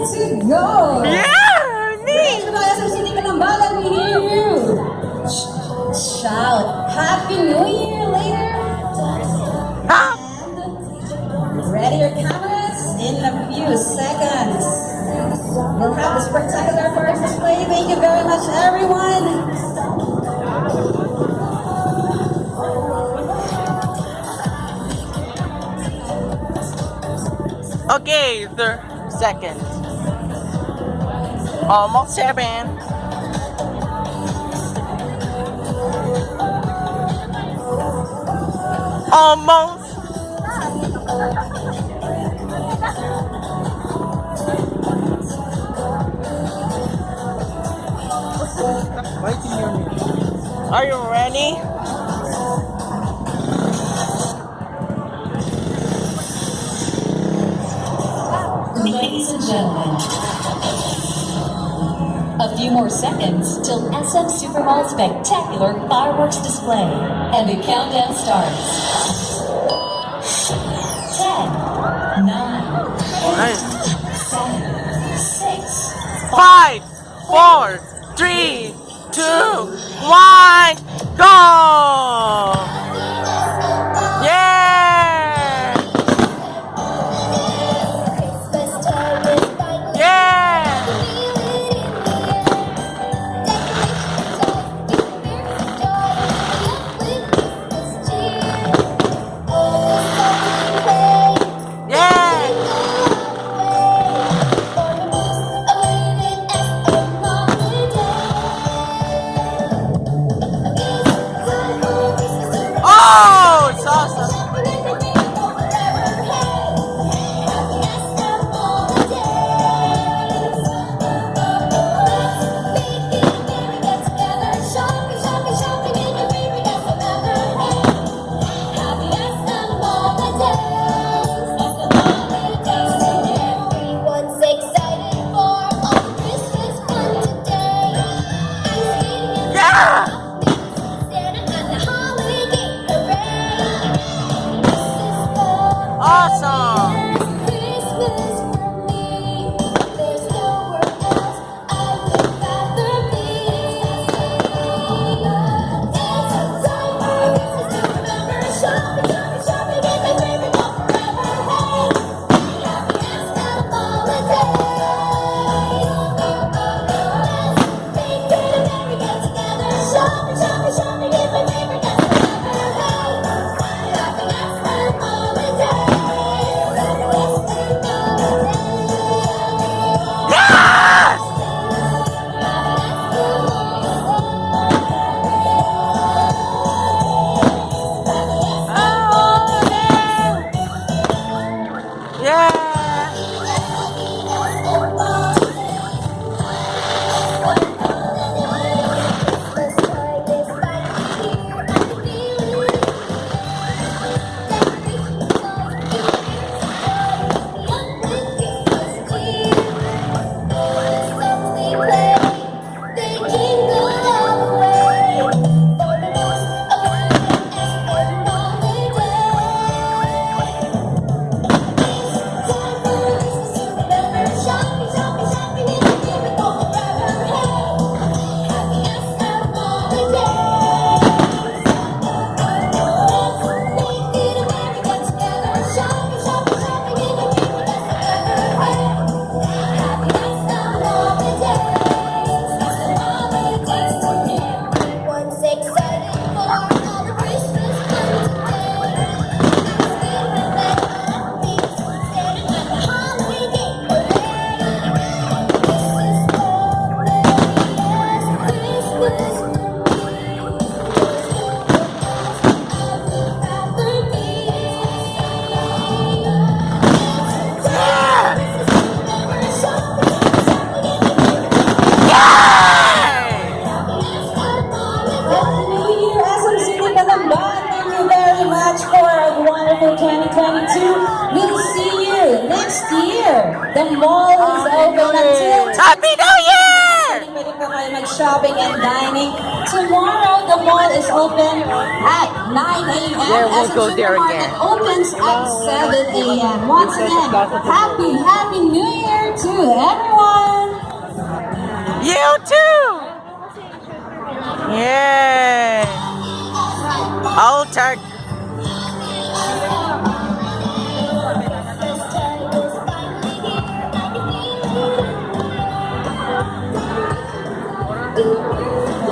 to go. Yeah! Me! Sa mga City Kalambalan, we hear you. Sh- Shout, Happy New Year later. Ha! And ready your cameras in a few seconds. We'll have the spectacular first display. Thank you very much, everyone. Okay, third second. Almost seven. Almost. Are you ready? Ladies and gentlemen, a few more seconds till SM Supermall's spectacular fireworks display, and the countdown starts. 10, 9, 8, 7, 6, Five, four, three, two, one, go! Awesome. The mall is open until Happy New Year! Shopping and dining. Tomorrow, the mall is open at 9 a.m. Yeah, we'll go there again. opens at 7 a.m. Once again, happy, happy New Year to everyone! You too! Yeah! All turkey! Oh.